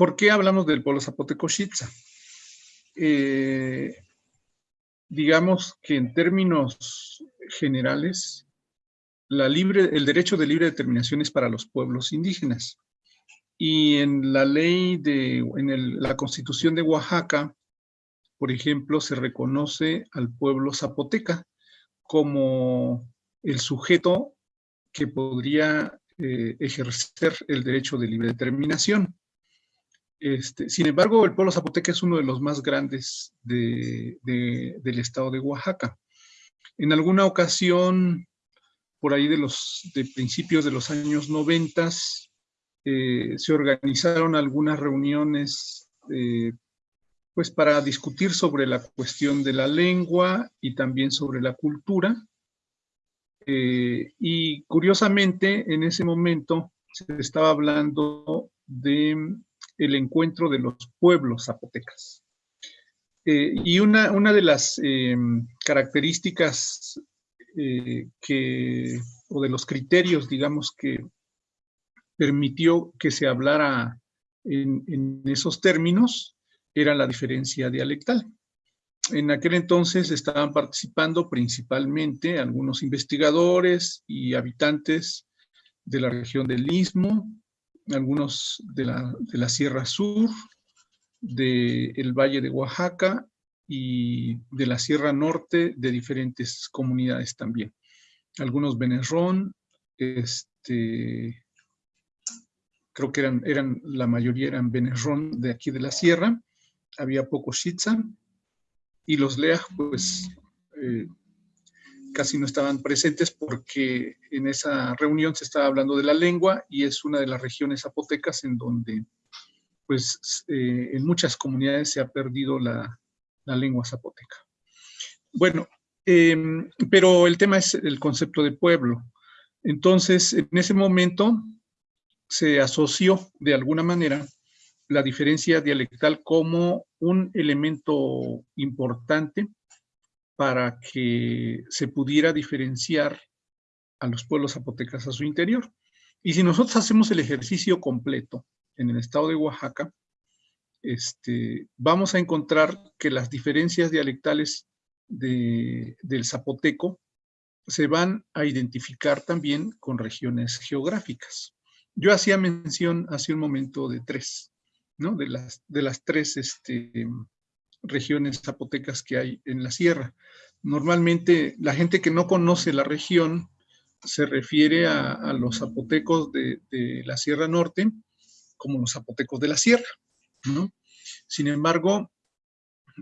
¿Por qué hablamos del pueblo zapoteco Xitza? Eh, digamos que en términos generales, el derecho de libre determinación es para los pueblos indígenas. Y en la ley de, en la constitución de Oaxaca, por ejemplo, se reconoce al pueblo zapoteca como el sujeto que podría eh, ejercer el derecho de libre determinación. Este, sin embargo, el pueblo zapoteca es uno de los más grandes del estado de Oaxaca. En alguna ocasión, por ahí de los principios de los años noventas, eh, se organizaron algunas reuniones eh, pues para discutir sobre la cuestión de la lengua y también sobre la cultura. Eh, y curiosamente, en ese momento se estaba hablando de el encuentro de los pueblos zapotecas. Eh, y una, una, de las eh, características eh, que, o de los criterios, digamos, que permitió que se hablara en esos términos, era la diferencia dialectal. En aquel entonces estaban participando principalmente algunos investigadores y habitantes de la región del Istmo, algunos de la, Sierra Sur, del Valle de Oaxaca y de la Sierra Norte de diferentes comunidades también. Algunos Benerrón, este, creo que eran, eran, la mayoría eran Benerrón de aquí de la Sierra, había poco Shitza, y los Leaj, pues, eh, casi no estaban presentes porque en esa reunión se estaba hablando de la lengua y es una de las regiones zapotecas en donde pues eh, en muchas comunidades se ha perdido la, lengua zapoteca. Bueno, em, pero el tema es el concepto de pueblo. Entonces, en ese momento se asoció de alguna manera la diferencia dialectal como un elemento importante para que se pudiera diferenciar a los pueblos zapotecas a su interior. Y si nosotros hacemos el ejercicio completo en el estado de Oaxaca, este, vamos a encontrar que las diferencias dialectales del zapoteco se van a identificar también con regiones geográficas. Yo hacía mención hace un momento de tres, ¿no? De las, de las tres este, regiones zapotecas que hay en la sierra. Normalmente la gente que no conoce la región se refiere a, los zapotecos de, la Sierra Norte como los zapotecos de la sierra. Sin embargo,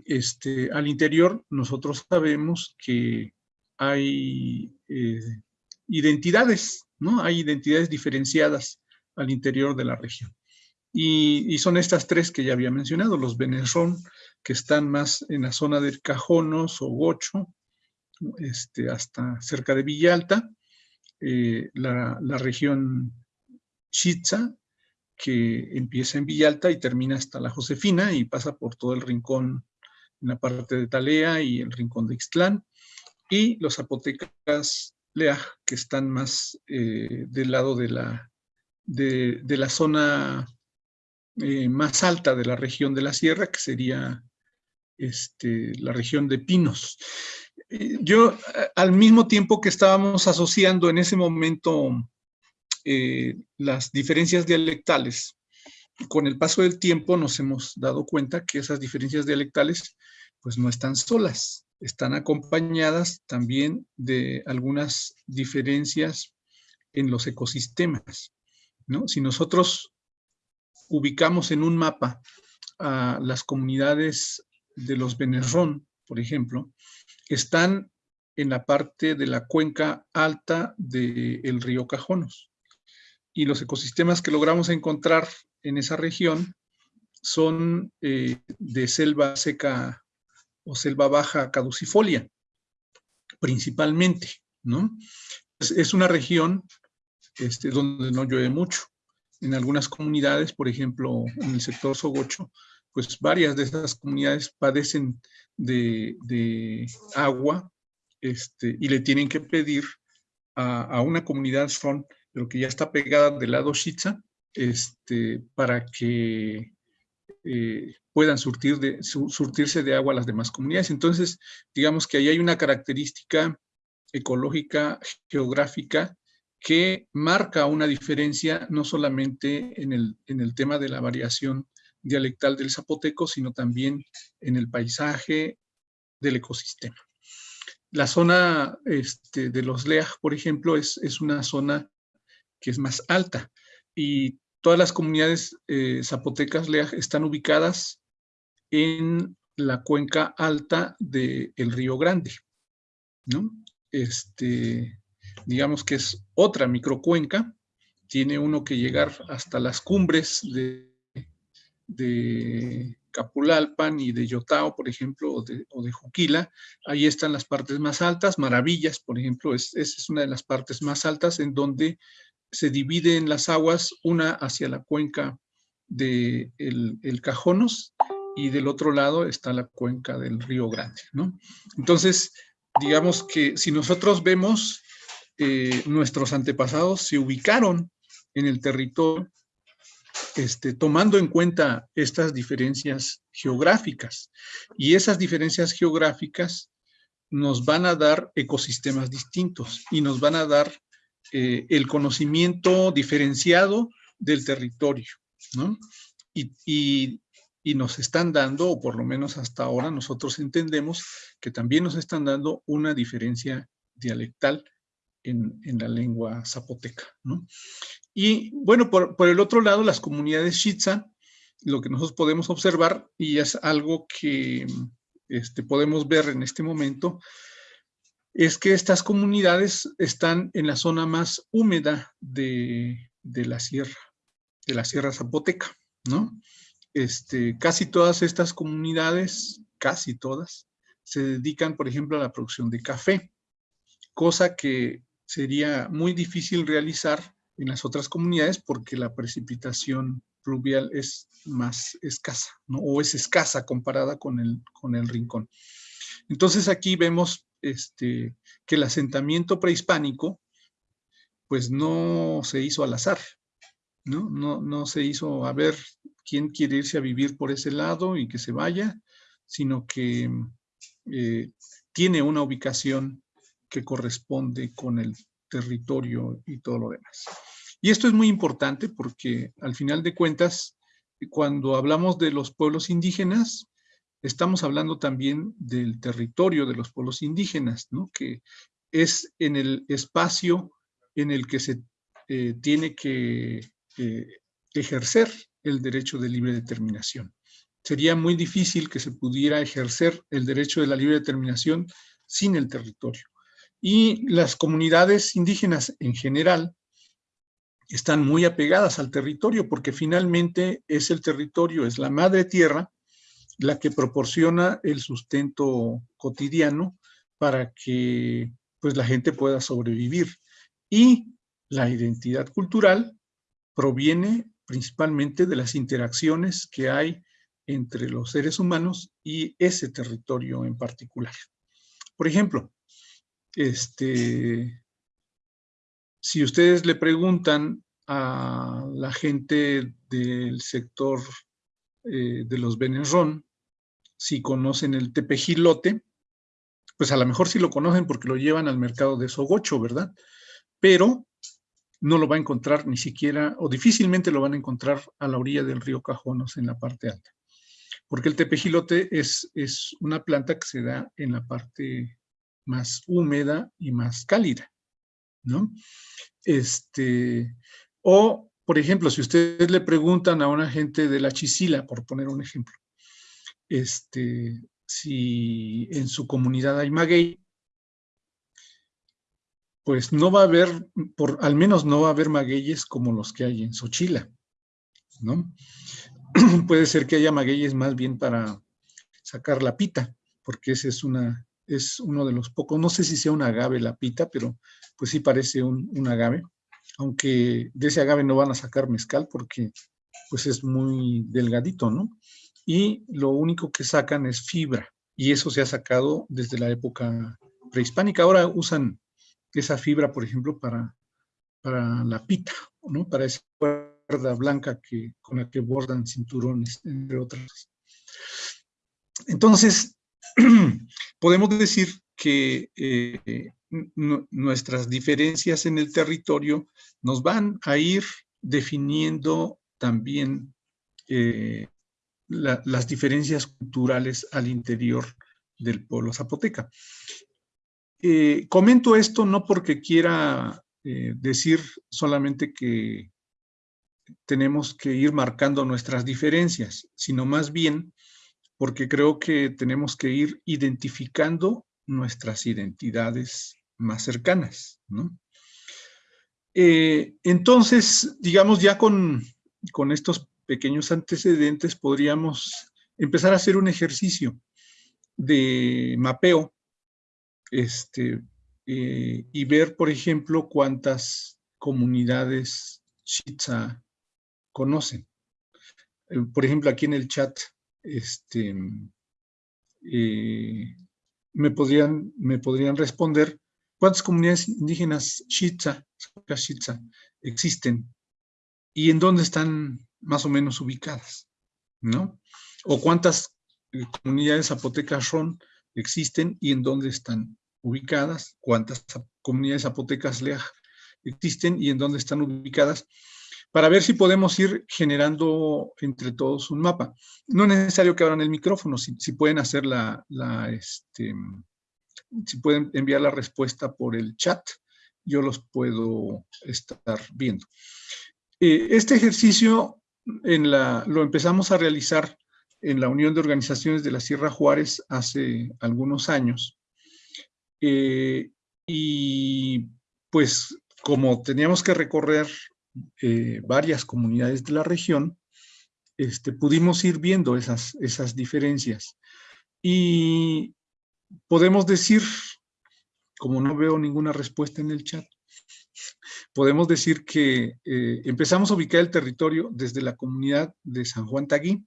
este, al interior nosotros sabemos que hay eh, identidades, ¿no? Hay identidades diferenciadas al interior de la región. Y, son estas tres que ya había mencionado, los Benesrón, que están más en la zona del Cajonos o Gocho, este, hasta cerca de Villalta, eh, la, región Chitza, que empieza en Villalta y termina hasta la Josefina y pasa por todo el rincón en la parte de Talea y el rincón de Ixtlán, y los zapotecas Leaj, que están más eh, del lado de la, de, la zona eh, más alta de la región de la sierra, que sería este, la región de Pinos. Eh, yo, al mismo tiempo que estábamos asociando en ese momento eh, las diferencias dialectales, con el paso del tiempo nos hemos dado cuenta que esas diferencias dialectales pues no están solas, están acompañadas también de algunas diferencias en los ecosistemas. Si nosotros ubicamos en un mapa a las comunidades de los Benerrón, por ejemplo, están en la parte de la cuenca alta del río Cajonos. Y los ecosistemas que logramos encontrar en esa región son eh, de selva seca o selva baja caducifolia, principalmente, ¿no? Es, una región este, donde no llueve mucho. En algunas comunidades, por ejemplo, en el sector Sogocho, pues varias de esas comunidades padecen de, agua este, y le tienen que pedir a, una comunidad son, pero que ya está pegada del lado Shitza, este, para que eh, puedan surtir de, surtirse de agua a las demás comunidades. Entonces, digamos que ahí hay una característica ecológica, geográfica, que marca una diferencia no solamente en el, en el tema de la variación dialectal del zapoteco, sino también en el paisaje del ecosistema. La zona este, de los Leaj, por ejemplo, es, es, una zona que es más alta y todas las comunidades eh, zapotecas Leaj están ubicadas en la cuenca alta del río Grande. ¿no? Este, digamos que es otra microcuenca, tiene uno que llegar hasta las cumbres de, de Capulalpan y de Yotao, por ejemplo, o de, Juquila. Ahí están las partes más altas. Maravillas, por ejemplo, es, es una de las partes más altas en donde se dividen las aguas, una hacia la cuenca del de el Cajonos y del otro lado está la cuenca del Río Grande. ¿no? Entonces, digamos que si nosotros vemos, eh, nuestros antepasados se ubicaron en el territorio este, tomando en cuenta estas diferencias geográficas. Y esas diferencias geográficas nos van a dar ecosistemas distintos y nos van a dar eh, el conocimiento diferenciado del territorio, ¿no? Y, nos están dando, o por lo menos hasta ahora nosotros entendemos que también nos están dando una diferencia dialectal en, la lengua zapoteca, ¿no? Y bueno, por, por, el otro lado, las comunidades Shitza, lo que nosotros podemos observar, y es algo que este, podemos ver en este momento, es que estas comunidades están en la zona más húmeda de, de la sierra, de la sierra zapoteca, ¿no? Este, casi todas estas comunidades, casi todas, se dedican, por ejemplo, a la producción de café, cosa que sería muy difícil realizar en las otras comunidades porque la precipitación pluvial es más escasa, ¿no? o es escasa comparada con el, con el rincón. Entonces aquí vemos este, que el asentamiento prehispánico pues no se hizo al azar, ¿no? No, no se hizo a ver quién quiere irse a vivir por ese lado y que se vaya, sino que eh, tiene una ubicación que corresponde con el territorio y todo lo demás. Y esto es muy importante porque al final de cuentas, cuando hablamos de los pueblos indígenas, estamos hablando también del territorio de los pueblos indígenas, ¿no? que es en el espacio en el que se eh, tiene que eh, ejercer el derecho de libre determinación. Sería muy difícil que se pudiera ejercer el derecho de la libre determinación sin el territorio. Y las comunidades indígenas en general están muy apegadas al territorio porque finalmente es el territorio, es la madre tierra la que proporciona el sustento cotidiano para que pues, la gente pueda sobrevivir. Y la identidad cultural proviene principalmente de las interacciones que hay entre los seres humanos y ese territorio en particular. Por ejemplo, este, si ustedes le preguntan a la gente del sector eh, de los Benerrón si conocen el tepejilote, pues a lo mejor sí lo conocen porque lo llevan al mercado de Sogocho, ¿verdad? Pero no lo va a encontrar ni siquiera, o difícilmente lo van a encontrar a la orilla del río Cajonos en la parte alta. Porque el tepejilote es, es una planta que se da en la parte más húmeda y más cálida, ¿no? Este, o, por ejemplo, si ustedes le preguntan a una gente de la Chisila, por poner un ejemplo, este, si en su comunidad hay maguey, pues no va a haber, por, al menos no va a haber magueyes como los que hay en Xochila, ¿no? Puede ser que haya magueyes más bien para sacar la pita, porque ese es, una, es uno de los pocos, no sé si sea un agave la pita, pero pues sí parece un, un agave, aunque de ese agave no van a sacar mezcal porque pues es muy delgadito, ¿no? y lo único que sacan es fibra. Y eso se ha sacado desde la época prehispánica. Ahora usan esa fibra, por ejemplo, para, para la pita, ¿no? Para ese cuerda blanca que, con la que bordan cinturones, entre otras. Entonces, podemos decir que eh, nuestras diferencias en el territorio nos van a ir definiendo también eh, las diferencias culturales al interior del pueblo zapoteca. Eh, comento esto no porque quiera decir solamente que tenemos que ir marcando nuestras diferencias, sino más bien porque creo que tenemos que ir identificando nuestras identidades más cercanas, eh, entonces, digamos, ya con, con estos pequeños antecedentes podríamos empezar a hacer un ejercicio de mapeo este, eh, y ver, por ejemplo, cuántas comunidades Shitza conocen. Eh, por ejemplo, aquí en el chat, este, eh, me, podrían, me podrían responder cuántas comunidades indígenas Shitza, existen y en dónde están más o menos ubicadas, ¿no? O cuántas comunidades zapotecas son existen y en dónde están ubicadas, cuántas comunidades zapotecas LEAJ existen y en dónde están ubicadas, para ver si podemos ir generando entre todos un mapa. No es necesario que abran el micrófono, si, pueden hacer la, este, si pueden enviar la respuesta por el chat, yo los puedo estar viendo. Eh, este ejercicio lo empezamos a realizar en la Unión de Organizaciones de la Sierra Juárez hace algunos años. Eh, y pues como teníamos que recorrer eh, varias comunidades de la región, este, pudimos ir viendo esas, esas diferencias. Y podemos decir, como no veo ninguna respuesta en el chat, podemos decir que eh, empezamos a ubicar el territorio desde la comunidad de San Juan Taguí,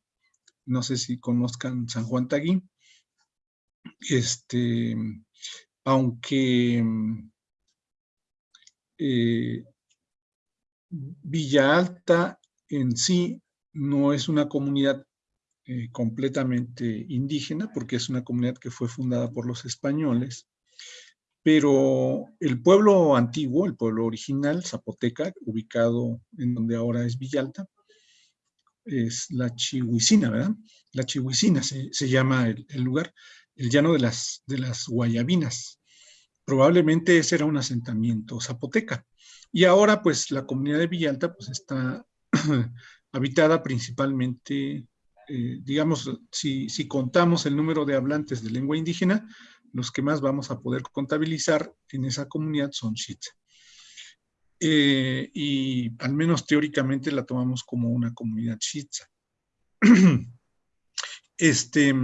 no sé si conozcan San Juan Taguí, este, aunque eh, Villa Alta en sí no es una comunidad eh, completamente indígena, porque es una comunidad que fue fundada por los españoles, pero el pueblo antiguo, el pueblo original, Zapoteca, ubicado en donde ahora es Villalta, es la Chihuicina, ¿verdad? La Chihuicina se, llama el, lugar, el llano de las, de las Guayabinas. Probablemente ese era un asentamiento zapoteca. Y ahora, pues, la comunidad de Villalta, pues, está habitada principalmente, eh, digamos, si, si contamos el número de hablantes de lengua indígena, los que más vamos a poder contabilizar en esa comunidad son Chitza. Eh, y al menos teóricamente la tomamos como una comunidad Chitza. este,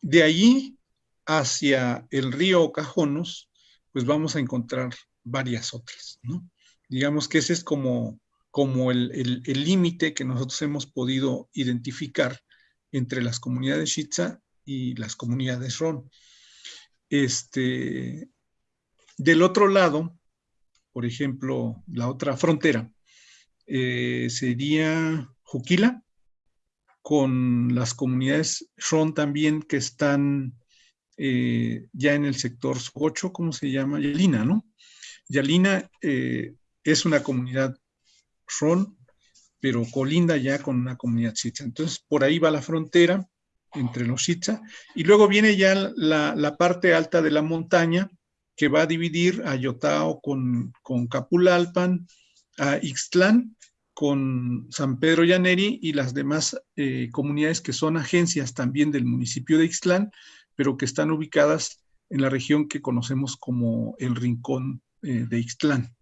de allí hacia el río Cajonos, pues vamos a encontrar varias otras, ¿no? Digamos que ese es como, como el límite que nosotros hemos podido identificar entre las comunidades Chitza y las comunidades Ron. Este, del otro lado, por ejemplo, la otra frontera, eh, sería Juquila, con las comunidades Ron también que están eh, ya en el sector 8, ¿cómo se llama? Yalina, ¿no? Yalina eh, es una comunidad Ron, pero colinda ya con una comunidad Chitza. Entonces, por ahí va la frontera entre los Chitza, y luego viene ya la, parte alta de la montaña, que va a dividir a Yotao con, con Capulalpan, a Ixtlán con San Pedro Llaneri y las demás eh, comunidades que son agencias también del municipio de Ixtlán, pero que están ubicadas en la región que conocemos como el Rincón eh, de Ixtlán,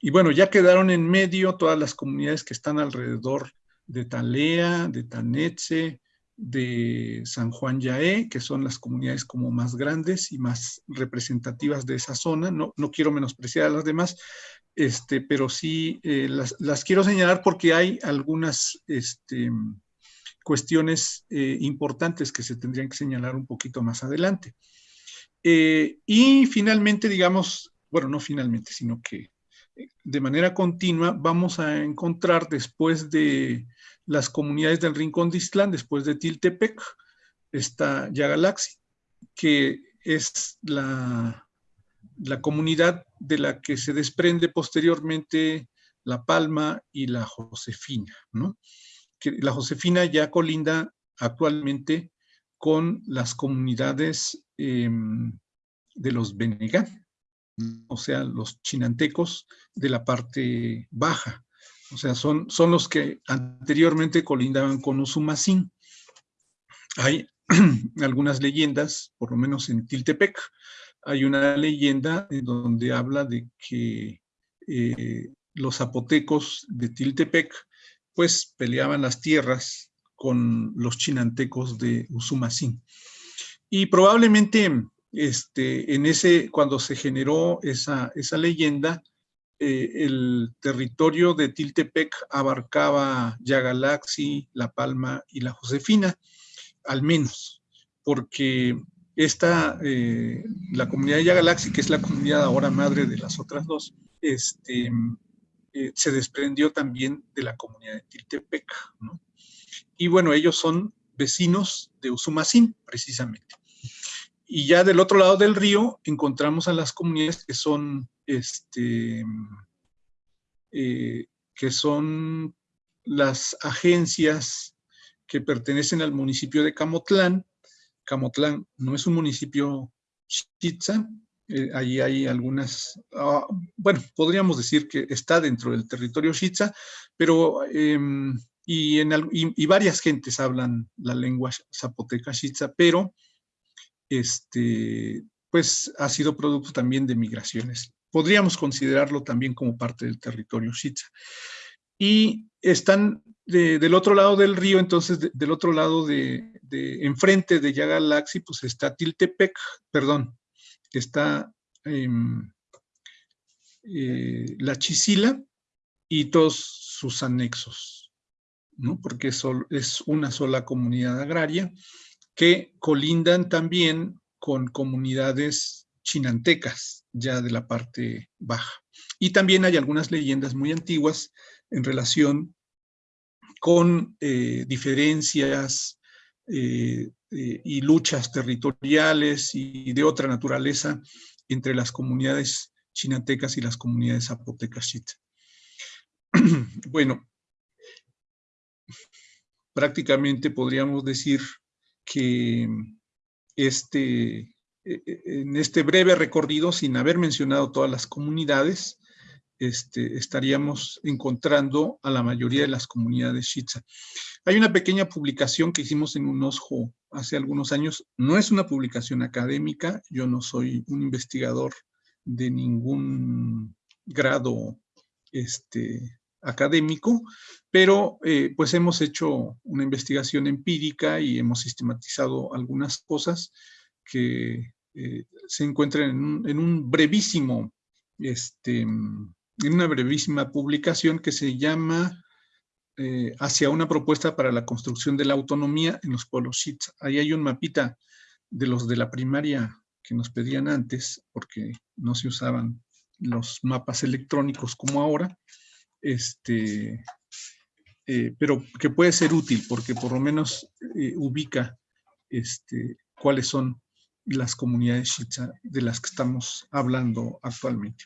Y bueno, ya quedaron en medio todas las comunidades que están alrededor de Talea, de Tanetze, de San Juan Yaé, que son las comunidades como más grandes y más representativas de esa zona. No, no quiero menospreciar a las demás, este, pero sí eh, las, quiero señalar porque hay algunas este, cuestiones eh, importantes que se tendrían que señalar un poquito más adelante. Eh, y finalmente, digamos, bueno, no finalmente, sino que de manera continua, vamos a encontrar después de las comunidades del Rincón de Islán, después de Tiltepec, está Yagalaxi, que es la, la comunidad de la que se desprende posteriormente La Palma y la Josefina, ¿no? Que la Josefina ya colinda actualmente con las comunidades em, de los Benegán, o sea, los chinantecos de la parte baja. O sea, son, son los que anteriormente colindaban con Usumacinta. Hay algunas leyendas, por lo menos en Tiltepec, hay una leyenda en donde habla de que eh, los zapotecos de Tiltepec pues peleaban las tierras con los chinantecos de Usumacín. Y probablemente este, en ese, cuando se generó esa, esa leyenda, eh, el territorio de Tiltepec abarcaba Yagalaxi, La Palma y La Josefina, al menos, porque esta, eh, la comunidad de Yagalaxi, que es la comunidad ahora madre de las otras dos, este, eh, se desprendió también de la comunidad de Tiltepec, ¿no? Y bueno, ellos son vecinos de Usumacín, precisamente. Y ya del otro lado del río encontramos a las comunidades que son, este, eh, que son las agencias que pertenecen al municipio de Camotlán. Camotlán no es un municipio chitza, eh, allí hay algunas, ah, bueno, podríamos decir que está dentro del territorio Shitza, pero, em, y, en, y, varias gentes hablan la lengua zapoteca Shitza, pero este, pues ha sido producto también de migraciones. Podríamos considerarlo también como parte del territorio Shitza. Y están del otro lado del río, entonces del otro lado de, enfrente de Yagalaxi, pues está Tiltepec, perdón, está em, eh, la Chisila y todos sus anexos, ¿no? Porque es una sola comunidad agraria que colindan también con comunidades chinantecas, ya de la parte baja. Y también hay algunas leyendas muy antiguas en relación con eh, diferencias eh, eh, y luchas territoriales y de otra naturaleza entre las comunidades chinantecas y las comunidades zapotecas bueno, prácticamente podríamos decir que este, e, e, en este breve recorrido, sin haber mencionado todas las comunidades, este, estaríamos encontrando a la mayoría de las comunidades Shitza. Hay una pequeña publicación que hicimos en un OSJO hace algunos años. No es una publicación académica, yo no soy un investigador de ningún grado este, académico, pero eh, pues hemos hecho una investigación empírica y hemos sistematizado algunas cosas que eh, se encuentran en un, brevísimo, este, en una brevísima publicación que se llama eh, Hacia una propuesta para la construcción de la autonomía en los pueblos Shitz. Ahí hay un mapita de los de la primaria que nos pedían antes, porque no se usaban los mapas electrónicos como ahora, este, eh, pero que puede ser útil porque por lo menos eh, ubica este, cuáles son las comunidades Shitza de las que estamos hablando actualmente.